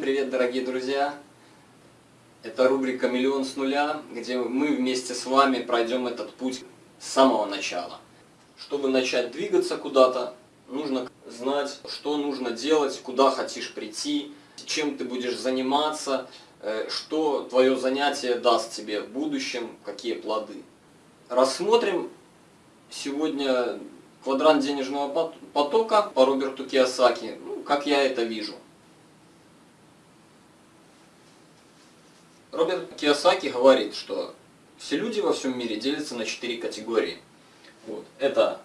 Привет, дорогие друзья! Это рубрика «Миллион с нуля», где мы вместе с вами пройдем этот путь с самого начала. Чтобы начать двигаться куда-то, нужно знать, что нужно делать, куда хочешь прийти, чем ты будешь заниматься, э, что твое занятие даст тебе в будущем, какие плоды. Рассмотрим сегодня квадрант денежного потока по Роберту Киосаки, ну, как я это вижу. Роберт Киосаки говорит, что все люди во всем мире делятся на четыре категории. Вот. Это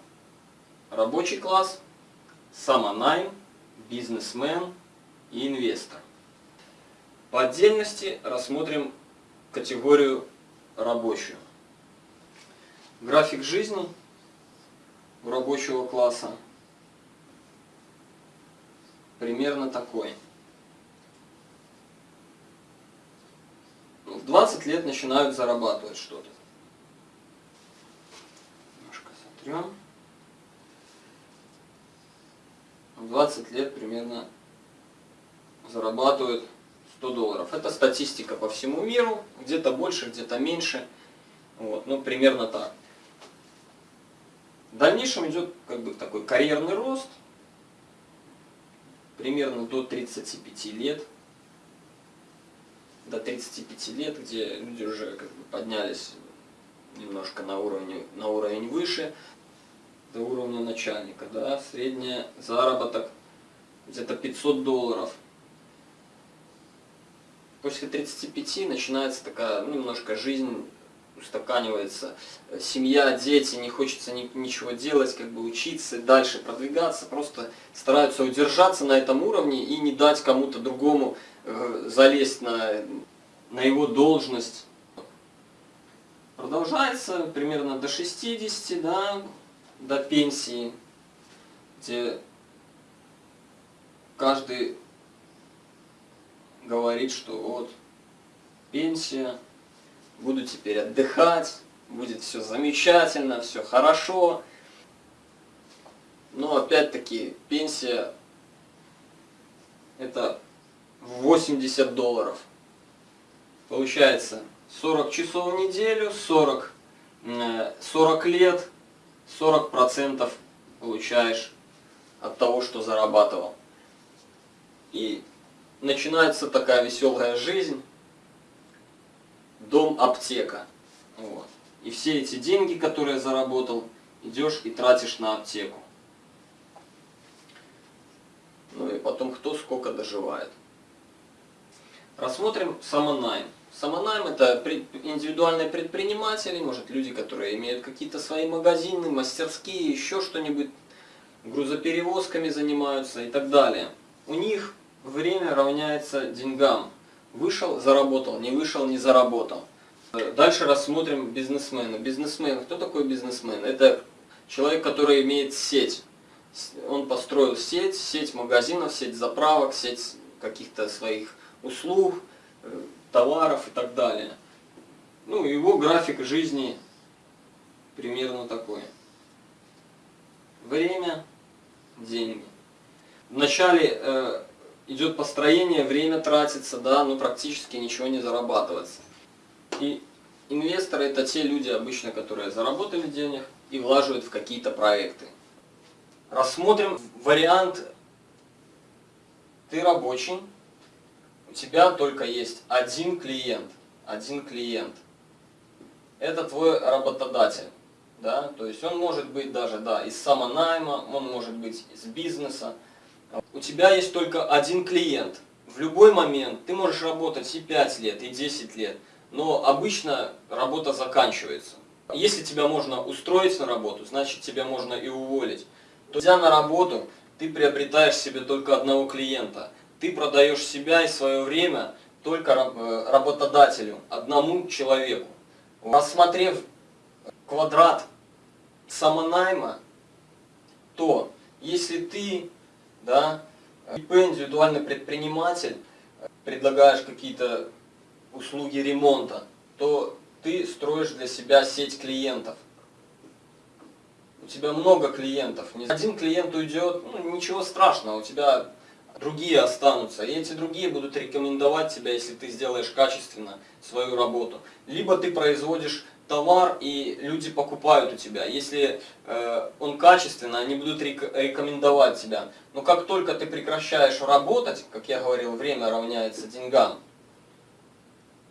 рабочий класс, самонайм, бизнесмен и инвестор. По отдельности рассмотрим категорию рабочую. График жизни у рабочего класса примерно такой – в 20 лет начинают зарабатывать что-то. Немножко сотрем. В 20 лет примерно зарабатывают 100 долларов. Это статистика по всему миру, где-то больше, где-то меньше. Вот, ну, примерно так. В дальнейшем идет как бы такой карьерный рост, примерно до 35 лет до 35 лет, где люди уже как бы поднялись немножко на, уровне, на уровень выше, до уровня начальника, да, средний заработок где-то 500 долларов. После 35 начинается такая, ну, немножко жизнь устаканивается, семья, дети, не хочется ни, ничего делать, как бы учиться, дальше продвигаться, просто стараются удержаться на этом уровне и не дать кому-то другому залезть на, на его должность. Продолжается примерно до 60, да, до пенсии, где каждый говорит, что вот пенсия, буду теперь отдыхать, будет все замечательно, все хорошо. Но опять-таки пенсия это 80 долларов. Получается 40 часов в неделю, 40, 40 э, лет, 40 процентов получаешь от того, что зарабатывал. И начинается такая веселая жизнь, дом-аптека. Вот. И все эти деньги, которые заработал, идешь и тратишь на аптеку. Ну и потом кто сколько доживает. Рассмотрим самонайм. Самонайм это индивидуальные предприниматели, может люди, которые имеют какие-то свои магазины, мастерские, еще что-нибудь, грузоперевозками занимаются и так далее. У них время равняется деньгам. Вышел, заработал, не вышел, не заработал. Дальше рассмотрим бизнесмена. Бизнесмен, кто такой бизнесмен? Это человек, который имеет сеть. Он построил сеть, сеть магазинов, сеть заправок, сеть каких-то своих услуг, э, товаров и так далее. Ну, его график жизни примерно такой. Время, деньги. Вначале э, идет построение, время тратится, да, но практически ничего не зарабатывается. И инвесторы это те люди обычно, которые заработали денег и влаживают в какие-то проекты. Рассмотрим вариант «ты рабочий», тебя только есть один клиент, один клиент. Это твой работодатель. Да? То есть он может быть даже да, из самонайма, он может быть из бизнеса. У тебя есть только один клиент. В любой момент ты можешь работать и 5 лет, и 10 лет, но обычно работа заканчивается. Если тебя можно устроить на работу, значит тебя можно и уволить. То, идя на работу, ты приобретаешь себе только одного клиента ты продаешь себя и свое время только э, работодателю, одному человеку. Рассмотрев квадрат самонайма, то если ты, да, ИП, индивидуальный предприниматель, предлагаешь какие-то услуги ремонта, то ты строишь для себя сеть клиентов. У тебя много клиентов. Один клиент уйдет, ну, ничего страшного, у тебя другие останутся, и эти другие будут рекомендовать тебя, если ты сделаешь качественно свою работу. Либо ты производишь товар, и люди покупают у тебя. Если э, он качественный, они будут рек рекомендовать тебя. Но как только ты прекращаешь работать, как я говорил, время равняется деньгам,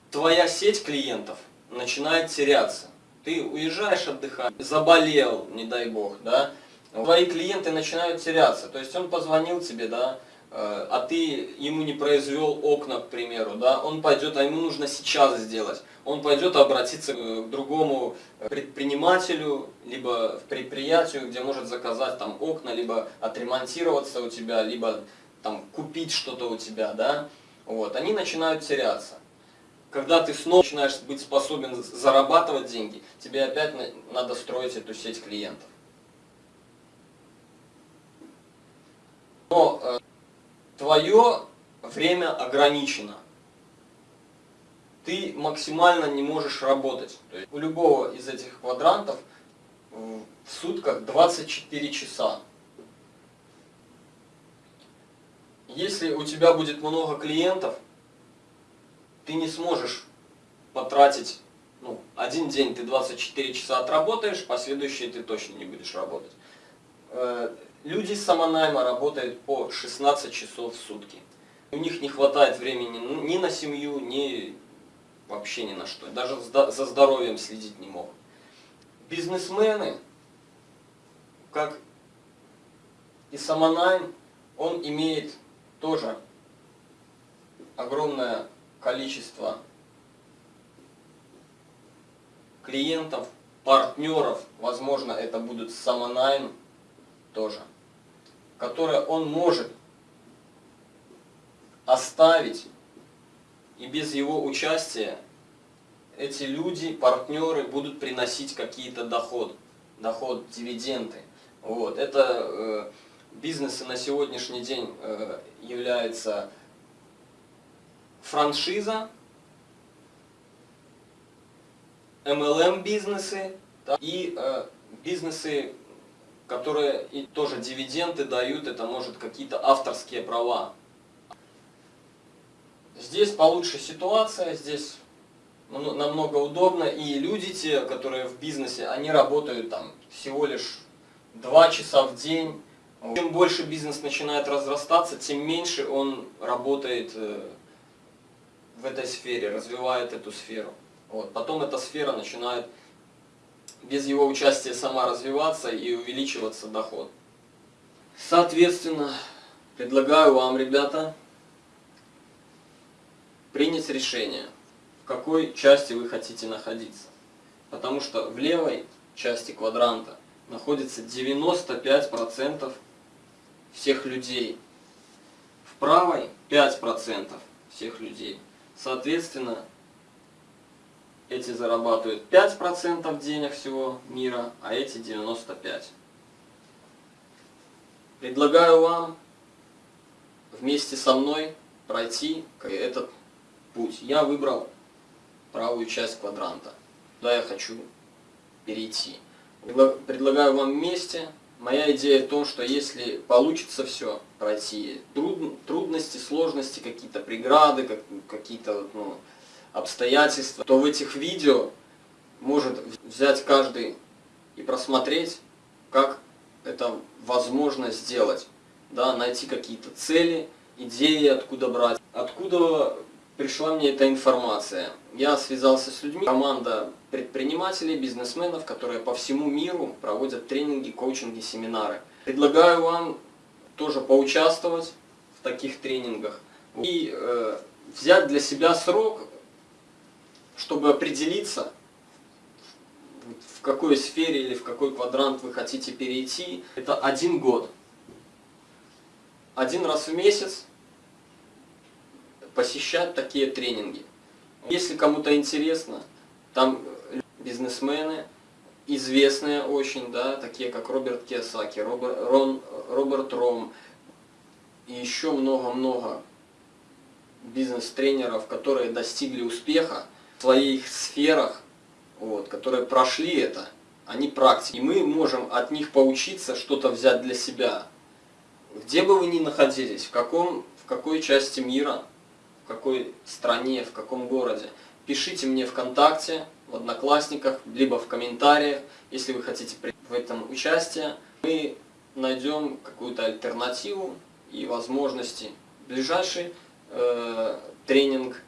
твоя сеть клиентов начинает теряться. Ты уезжаешь отдыхать, заболел, не дай бог, да, твои клиенты начинают теряться. То есть он позвонил тебе, да, а ты ему не произвел окна, к примеру, да, он пойдет, а ему нужно сейчас сделать. Он пойдет обратиться к другому предпринимателю, либо в предприятию, где может заказать там окна, либо отремонтироваться у тебя, либо там купить что-то у тебя, да. Вот, они начинают теряться. Когда ты снова начинаешь быть способен зарабатывать деньги, тебе опять надо строить эту сеть клиентов. Но э, твое время ограничено. Ты максимально не можешь работать. То есть у любого из этих квадрантов в сутках 24 часа. Если у тебя будет много клиентов, ты не сможешь потратить, ну, один день ты 24 часа отработаешь, последующие ты точно не будешь работать. Люди с самонайма работают по 16 часов в сутки. У них не хватает времени ни на семью, ни вообще ни на что. Даже за здоровьем следить не могут. Бизнесмены, как и самонайм, он имеет тоже огромное количество клиентов, партнеров, возможно это будут самонайм тоже которое он может оставить, и без его участия эти люди, партнеры будут приносить какие-то доход, доход, дивиденды. Вот. Это э, бизнесы на сегодняшний день э, является франшиза, MLM бизнесы да, и э, бизнесы которые и тоже дивиденды дают, это может какие-то авторские права. Здесь получше ситуация, здесь намного удобно, и люди те, которые в бизнесе, они работают там всего лишь 2 часа в день. Чем больше бизнес начинает разрастаться, тем меньше он работает э, в этой сфере, развивает эту сферу. Вот. Потом эта сфера начинает без его участия сама развиваться и увеличиваться доход. Соответственно, предлагаю вам, ребята, принять решение, в какой части вы хотите находиться. Потому что в левой части квадранта находится 95% всех людей. В правой 5% всех людей. Соответственно, эти зарабатывают 5% денег всего мира, а эти 95%. Предлагаю вам вместе со мной пройти этот путь. Я выбрал правую часть квадранта. Туда я хочу перейти. Предлагаю вам вместе. Моя идея в том, что если получится все пройти, труд, трудности, сложности, какие-то преграды, какие-то ну, обстоятельства, то в этих видео может взять каждый и просмотреть, как это возможно сделать. Да, найти какие-то цели, идеи, откуда брать. Откуда пришла мне эта информация? Я связался с людьми, команда предпринимателей, бизнесменов, которые по всему миру проводят тренинги, коучинги, семинары. Предлагаю вам тоже поучаствовать в таких тренингах и э, взять для себя срок чтобы определиться, в какой сфере или в какой квадрант вы хотите перейти, это один год. Один раз в месяц посещать такие тренинги. Если кому-то интересно, там бизнесмены, известные очень, да, такие как Роберт Киосаки, Роберт, Рон, Роберт Ром и еще много-много бизнес-тренеров, которые достигли успеха, своих сферах, вот, которые прошли это, они практики. И мы можем от них поучиться, что-то взять для себя. где бы вы ни находились, в, каком, в какой части мира, в какой стране, в каком городе, пишите мне ВКонтакте, в Одноклассниках, либо в комментариях, если вы хотите в этом участие. Мы найдем какую-то альтернативу и возможности. Ближайший э, тренинг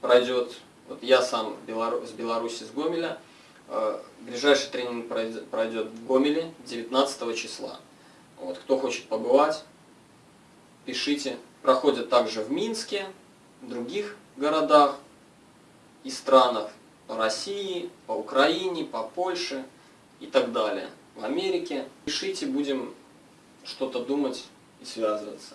пройдет, вот я сам с Беларуси, с Гомеля, э, ближайший тренинг пройдет в Гомеле 19 числа. Вот, кто хочет побывать, пишите. Проходят также в Минске, в других городах и странах по России, по Украине, по Польше и так далее. В Америке. Пишите, будем что-то думать и связываться.